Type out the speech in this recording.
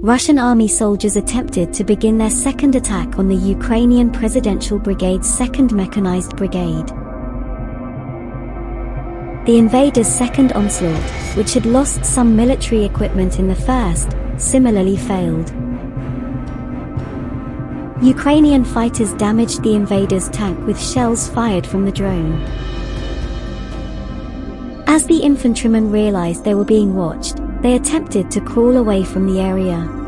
Russian army soldiers attempted to begin their second attack on the Ukrainian Presidential Brigade's 2nd Mechanized Brigade. The invaders' second onslaught, which had lost some military equipment in the first, similarly failed. Ukrainian fighters damaged the invaders' tank with shells fired from the drone. As the infantrymen realized they were being watched, they attempted to crawl away from the area.